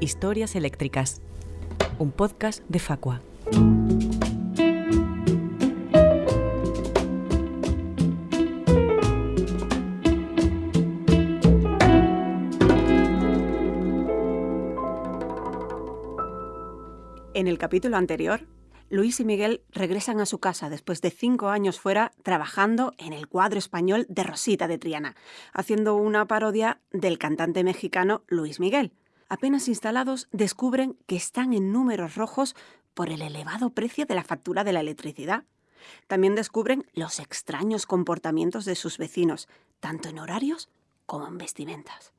Historias Eléctricas, un podcast de Facua. En el capítulo anterior, Luis y Miguel regresan a su casa después de cinco años fuera trabajando en el cuadro español de Rosita de Triana, haciendo una parodia del cantante mexicano Luis Miguel. Apenas instalados, descubren que están en números rojos por el elevado precio de la factura de la electricidad. También descubren los extraños comportamientos de sus vecinos, tanto en horarios como en vestimentas.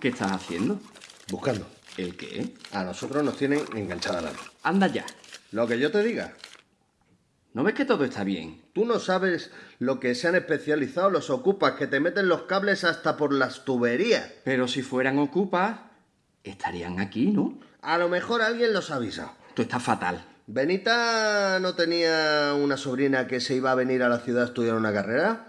¿Qué estás haciendo? Buscando. ¿El qué? A nosotros nos tienen enganchada la luz. Anda ya. Lo que yo te diga. ¿No ves que todo está bien? Tú no sabes lo que se han especializado los ocupas, que te meten los cables hasta por las tuberías. Pero si fueran ocupas, estarían aquí, ¿no? A lo mejor alguien los avisa. Tú estás fatal. ¿Benita no tenía una sobrina que se iba a venir a la ciudad a estudiar una carrera?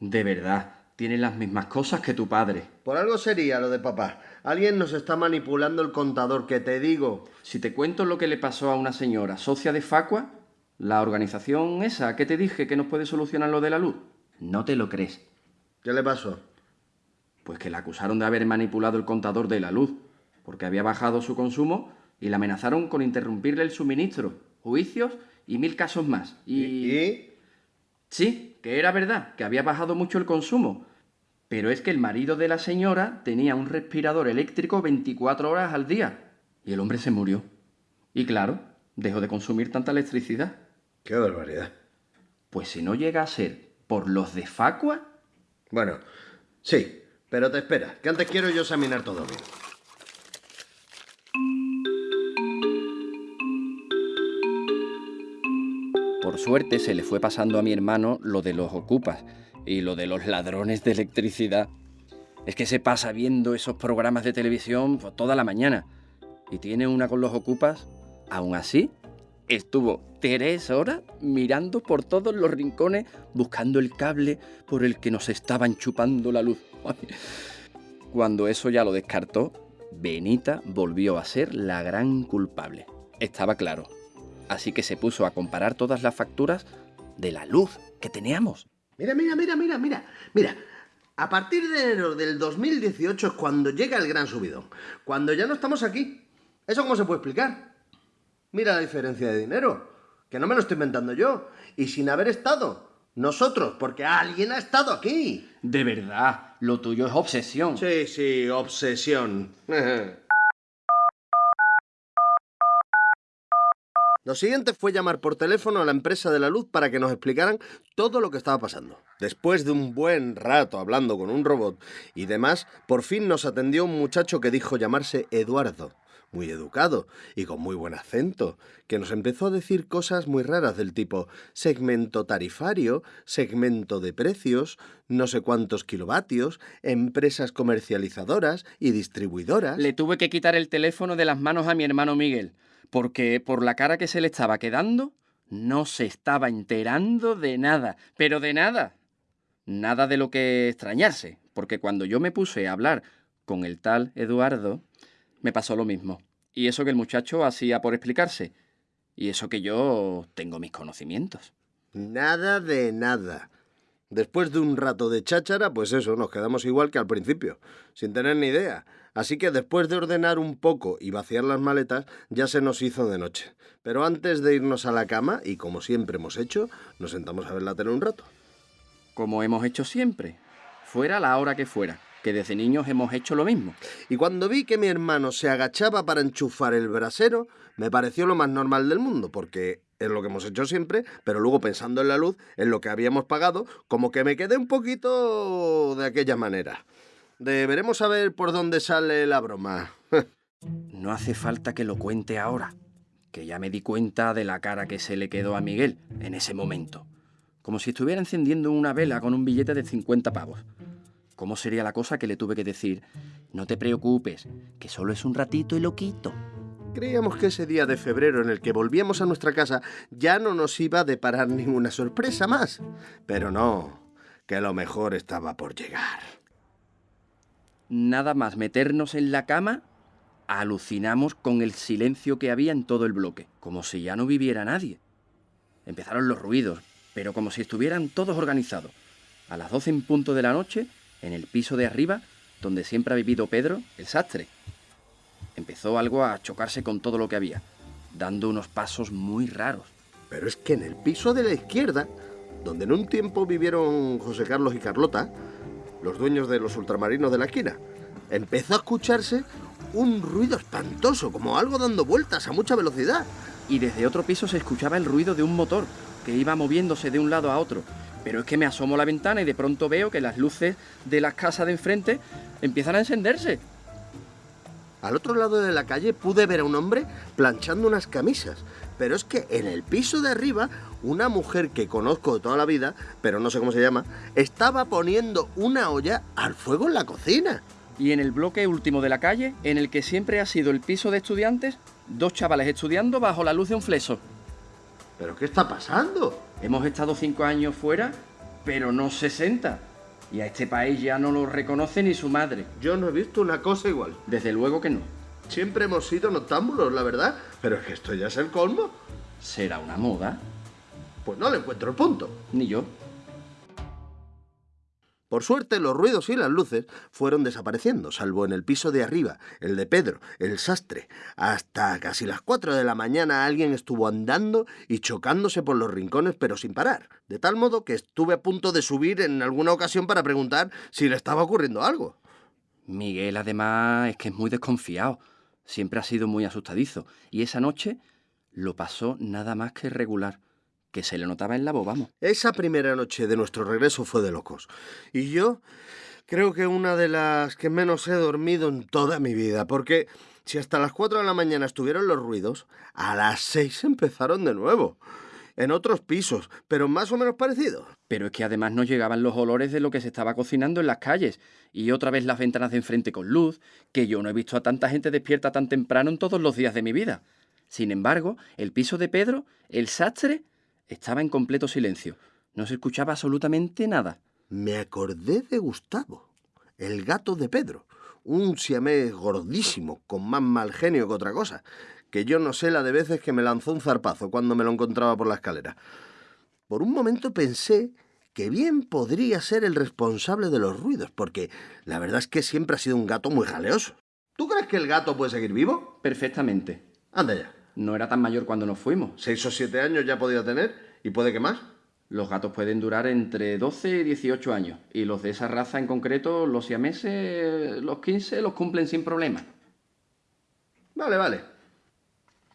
De verdad, tiene las mismas cosas que tu padre. Por algo sería lo de papá. Alguien nos está manipulando el contador, que te digo. Si te cuento lo que le pasó a una señora socia de Facua, la organización esa que te dije que nos puede solucionar lo de la luz, no te lo crees. ¿Qué le pasó? Pues que la acusaron de haber manipulado el contador de la luz, porque había bajado su consumo y la amenazaron con interrumpirle el suministro, juicios y mil casos más. Y... ¿Y? Sí, que era verdad, que había bajado mucho el consumo. Pero es que el marido de la señora tenía un respirador eléctrico 24 horas al día y el hombre se murió. Y claro, dejó de consumir tanta electricidad. Qué barbaridad. Pues si no llega a ser por los de Facua, Bueno, sí, pero te espera, que antes quiero yo examinar todo bien. por suerte se le fue pasando a mi hermano lo de los ocupas y lo de los ladrones de electricidad. Es que se pasa viendo esos programas de televisión pues, toda la mañana y tiene una con los ocupas. Aún así, estuvo tres horas mirando por todos los rincones buscando el cable por el que nos estaban chupando la luz. Cuando eso ya lo descartó, Benita volvió a ser la gran culpable. Estaba claro. Así que se puso a comparar todas las facturas de la luz que teníamos. Mira, mira, mira, mira, mira, mira. A partir de enero del 2018 es cuando llega el gran subidón. Cuando ya no estamos aquí. ¿Eso cómo se puede explicar? Mira la diferencia de dinero. Que no me lo estoy inventando yo. Y sin haber estado. Nosotros, porque alguien ha estado aquí. De verdad, lo tuyo es obsesión. Sí, sí, obsesión. Lo siguiente fue llamar por teléfono a la empresa de la luz para que nos explicaran todo lo que estaba pasando. Después de un buen rato hablando con un robot y demás, por fin nos atendió un muchacho que dijo llamarse Eduardo, muy educado y con muy buen acento, que nos empezó a decir cosas muy raras del tipo segmento tarifario, segmento de precios, no sé cuántos kilovatios, empresas comercializadoras y distribuidoras. Le tuve que quitar el teléfono de las manos a mi hermano Miguel, porque por la cara que se le estaba quedando, no se estaba enterando de nada, pero de nada. Nada de lo que extrañarse, porque cuando yo me puse a hablar con el tal Eduardo, me pasó lo mismo. Y eso que el muchacho hacía por explicarse. Y eso que yo tengo mis conocimientos. Nada de nada. Después de un rato de cháchara, pues eso, nos quedamos igual que al principio, sin tener ni idea. Así que después de ordenar un poco y vaciar las maletas, ya se nos hizo de noche. Pero antes de irnos a la cama, y como siempre hemos hecho, nos sentamos a ver la tele un rato. Como hemos hecho siempre, fuera la hora que fuera, que desde niños hemos hecho lo mismo. Y cuando vi que mi hermano se agachaba para enchufar el brasero, me pareció lo más normal del mundo, porque es lo que hemos hecho siempre, pero luego pensando en la luz, en lo que habíamos pagado, como que me quedé un poquito de aquella manera. Deberemos saber por dónde sale la broma. No hace falta que lo cuente ahora, que ya me di cuenta de la cara que se le quedó a Miguel en ese momento. Como si estuviera encendiendo una vela con un billete de 50 pavos. ¿Cómo sería la cosa que le tuve que decir? No te preocupes, que solo es un ratito y lo quito. Creíamos que ese día de febrero en el que volvíamos a nuestra casa ya no nos iba a deparar ninguna sorpresa más. Pero no, que lo mejor estaba por llegar. Nada más meternos en la cama, alucinamos con el silencio que había en todo el bloque, como si ya no viviera nadie. Empezaron los ruidos, pero como si estuvieran todos organizados. A las 12 en punto de la noche, en el piso de arriba, donde siempre ha vivido Pedro, el sastre. Empezó algo a chocarse con todo lo que había, dando unos pasos muy raros. Pero es que en el piso de la izquierda, donde en un tiempo vivieron José Carlos y Carlota, los dueños de los ultramarinos de la esquina, empezó a escucharse un ruido espantoso, como algo dando vueltas a mucha velocidad. Y desde otro piso se escuchaba el ruido de un motor que iba moviéndose de un lado a otro. Pero es que me asomo a la ventana y de pronto veo que las luces de las casas de enfrente empiezan a encenderse. Al otro lado de la calle pude ver a un hombre planchando unas camisas. Pero es que en el piso de arriba, una mujer que conozco de toda la vida, pero no sé cómo se llama, estaba poniendo una olla al fuego en la cocina. Y en el bloque último de la calle, en el que siempre ha sido el piso de estudiantes, dos chavales estudiando bajo la luz de un fleso. ¿Pero qué está pasando? Hemos estado cinco años fuera, pero no 60. Y a este país ya no lo reconoce ni su madre. Yo no he visto una cosa igual. Desde luego que no. Siempre hemos sido noctámbulos, la verdad. Pero es que esto ya es el colmo. ¿Será una moda? Pues no le encuentro el punto. Ni yo. Por suerte, los ruidos y las luces fueron desapareciendo, salvo en el piso de arriba, el de Pedro, el sastre. Hasta casi las 4 de la mañana alguien estuvo andando y chocándose por los rincones, pero sin parar. De tal modo que estuve a punto de subir en alguna ocasión para preguntar si le estaba ocurriendo algo. Miguel, además, es que es muy desconfiado. Siempre ha sido muy asustadizo. Y esa noche lo pasó nada más que regular que se le notaba en la voz, vamos. Esa primera noche de nuestro regreso fue de locos. Y yo creo que una de las que menos he dormido en toda mi vida, porque si hasta las 4 de la mañana estuvieron los ruidos, a las 6 empezaron de nuevo. En otros pisos, pero más o menos parecidos. Pero es que además nos llegaban los olores de lo que se estaba cocinando en las calles, y otra vez las ventanas de enfrente con luz, que yo no he visto a tanta gente despierta tan temprano en todos los días de mi vida. Sin embargo, el piso de Pedro, el sastre, estaba en completo silencio. No se escuchaba absolutamente nada. Me acordé de Gustavo, el gato de Pedro, un siamés gordísimo, con más mal genio que otra cosa, que yo no sé la de veces que me lanzó un zarpazo cuando me lo encontraba por la escalera. Por un momento pensé que bien podría ser el responsable de los ruidos, porque la verdad es que siempre ha sido un gato muy jaleoso. ¿Tú crees que el gato puede seguir vivo? Perfectamente. Anda ya. No era tan mayor cuando nos fuimos. Seis o siete años ya podía tener, y puede que más. Los gatos pueden durar entre 12 y 18 años, y los de esa raza en concreto, los siameses, los 15, los cumplen sin problema. Vale, vale.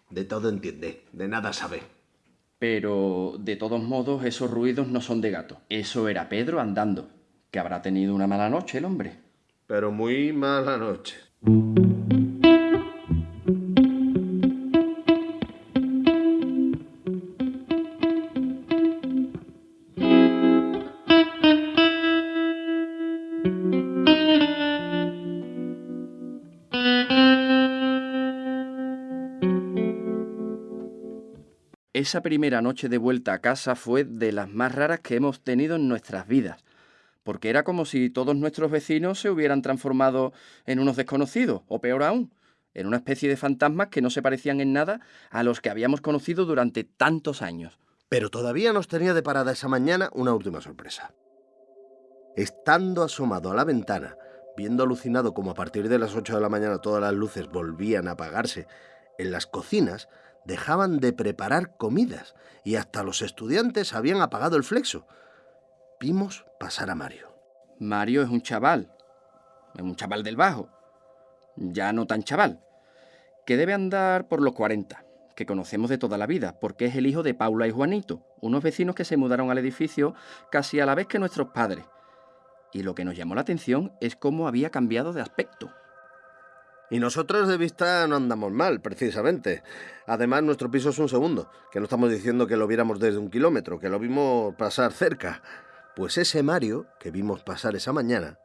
De todo entiende, de nada sabe. Pero, de todos modos, esos ruidos no son de gato. Eso era Pedro andando, que habrá tenido una mala noche el hombre. Pero muy mala noche. Esa primera noche de vuelta a casa fue de las más raras que hemos tenido en nuestras vidas, porque era como si todos nuestros vecinos se hubieran transformado en unos desconocidos, o peor aún, en una especie de fantasmas que no se parecían en nada a los que habíamos conocido durante tantos años. Pero todavía nos tenía de parada esa mañana una última sorpresa. Estando asomado a la ventana, viendo alucinado como a partir de las 8 de la mañana todas las luces volvían a apagarse en las cocinas, dejaban de preparar comidas y hasta los estudiantes habían apagado el flexo. Vimos pasar a Mario. Mario es un chaval, un chaval del bajo, ya no tan chaval, que debe andar por los 40, que conocemos de toda la vida, porque es el hijo de Paula y Juanito, unos vecinos que se mudaron al edificio casi a la vez que nuestros padres. Y lo que nos llamó la atención es cómo había cambiado de aspecto. Y nosotros de vista no andamos mal, precisamente. Además, nuestro piso es un segundo, que no estamos diciendo que lo viéramos desde un kilómetro, que lo vimos pasar cerca. Pues ese Mario que vimos pasar esa mañana,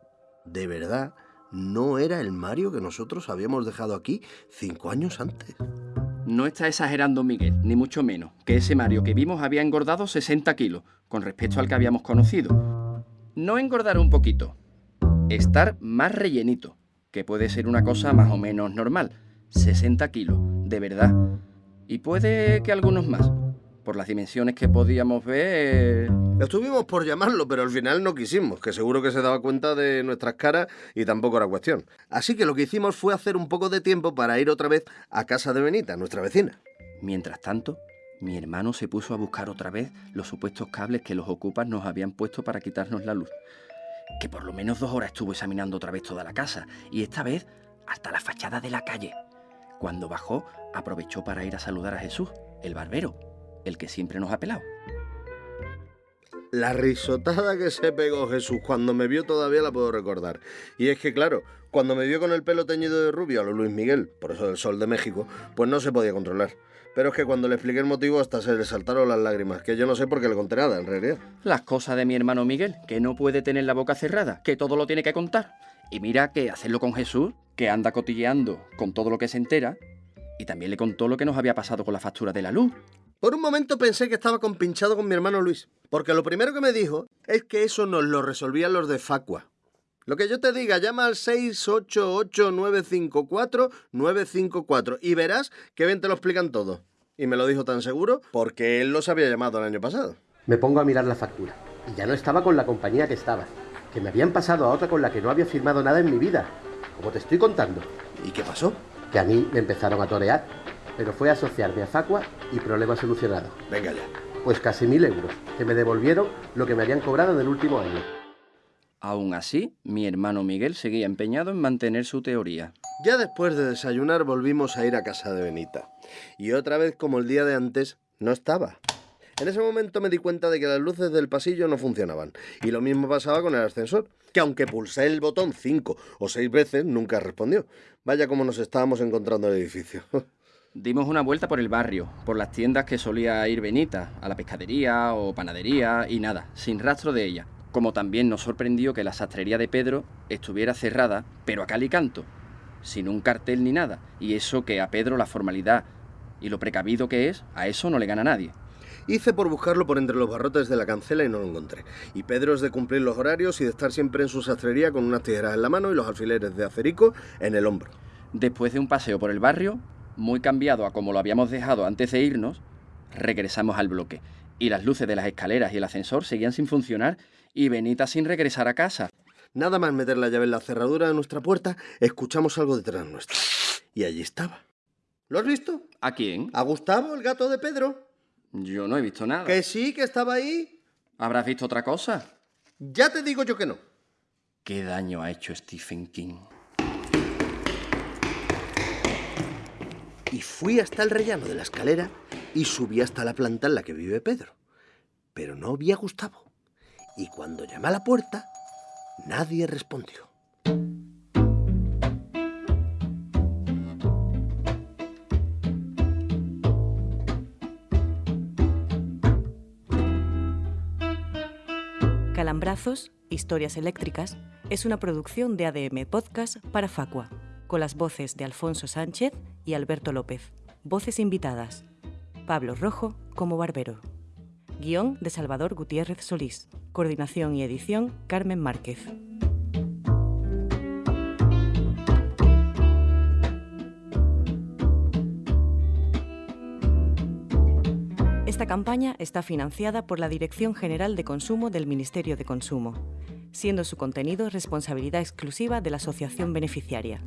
de verdad, no era el Mario que nosotros habíamos dejado aquí cinco años antes. No está exagerando Miguel, ni mucho menos, que ese Mario que vimos había engordado 60 kilos con respecto al que habíamos conocido. No engordar un poquito, estar más rellenito que puede ser una cosa más o menos normal, 60 kilos, de verdad. Y puede que algunos más. Por las dimensiones que podíamos ver... Estuvimos por llamarlo, pero al final no quisimos, que seguro que se daba cuenta de nuestras caras y tampoco era cuestión. Así que lo que hicimos fue hacer un poco de tiempo para ir otra vez a casa de Benita, nuestra vecina. Mientras tanto, mi hermano se puso a buscar otra vez los supuestos cables que los ocupas nos habían puesto para quitarnos la luz. Que por lo menos dos horas estuvo examinando otra vez toda la casa, y esta vez hasta la fachada de la calle. Cuando bajó, aprovechó para ir a saludar a Jesús, el barbero, el que siempre nos ha pelado. La risotada que se pegó Jesús cuando me vio todavía la puedo recordar. Y es que, claro, cuando me vio con el pelo teñido de rubio a lo Luis Miguel, por eso del sol de México, pues no se podía controlar. Pero es que cuando le expliqué el motivo hasta se le saltaron las lágrimas, que yo no sé por qué le conté nada, en realidad. Las cosas de mi hermano Miguel, que no puede tener la boca cerrada, que todo lo tiene que contar. Y mira que hacerlo con Jesús, que anda cotilleando con todo lo que se entera, y también le contó lo que nos había pasado con la factura de la luz. Por un momento pensé que estaba compinchado con mi hermano Luis, porque lo primero que me dijo es que eso nos lo resolvían los de Facua. Lo que yo te diga, llama al 688-954-954 y verás que bien te lo explican todo. Y me lo dijo tan seguro porque él los había llamado el año pasado. Me pongo a mirar la factura y ya no estaba con la compañía que estaba, que me habían pasado a otra con la que no había firmado nada en mi vida, como te estoy contando. ¿Y qué pasó? Que a mí me empezaron a torear, pero fue asociarme a Facua y problema solucionado. Venga ya. Pues casi mil euros, que me devolvieron lo que me habían cobrado en el último año. Aún así, mi hermano Miguel seguía empeñado en mantener su teoría. Ya después de desayunar volvimos a ir a casa de Benita. Y otra vez, como el día de antes, no estaba. En ese momento me di cuenta de que las luces del pasillo no funcionaban. Y lo mismo pasaba con el ascensor, que aunque pulsé el botón cinco o seis veces, nunca respondió. Vaya como nos estábamos encontrando el edificio. Dimos una vuelta por el barrio, por las tiendas que solía ir Benita, a la pescadería o panadería y nada, sin rastro de ella. Como también nos sorprendió que la sastrería de Pedro estuviera cerrada, pero a cal y canto, sin un cartel ni nada. Y eso que a Pedro la formalidad y lo precavido que es, a eso no le gana nadie. Hice por buscarlo por entre los barrotes de la cancela y no lo encontré. Y Pedro es de cumplir los horarios y de estar siempre en su sastrería con unas tijeras en la mano y los alfileres de acerico en el hombro. Después de un paseo por el barrio, muy cambiado a como lo habíamos dejado antes de irnos, regresamos al bloque. Y las luces de las escaleras y el ascensor seguían sin funcionar y Benita sin regresar a casa. Nada más meter la llave en la cerradura de nuestra puerta, escuchamos algo detrás nuestra. Y allí estaba. ¿Lo has visto? ¿A quién? ¿A Gustavo, el gato de Pedro? Yo no he visto nada. Que sí, que estaba ahí. ¿Habrás visto otra cosa? Ya te digo yo que no. ¿Qué daño ha hecho Stephen King? Y fui hasta el rellano de la escalera y subí hasta la planta en la que vive Pedro. Pero no vi a Gustavo. Y cuando llamé a la puerta, nadie respondió. Calambrazos, Historias Eléctricas, es una producción de ADM Podcast para Facua, con las voces de Alfonso Sánchez y Alberto López. Voces invitadas. Pablo Rojo como Barbero. Guión de Salvador Gutiérrez Solís. Coordinación y edición Carmen Márquez. Esta campaña está financiada por la Dirección General de Consumo del Ministerio de Consumo, siendo su contenido responsabilidad exclusiva de la asociación beneficiaria.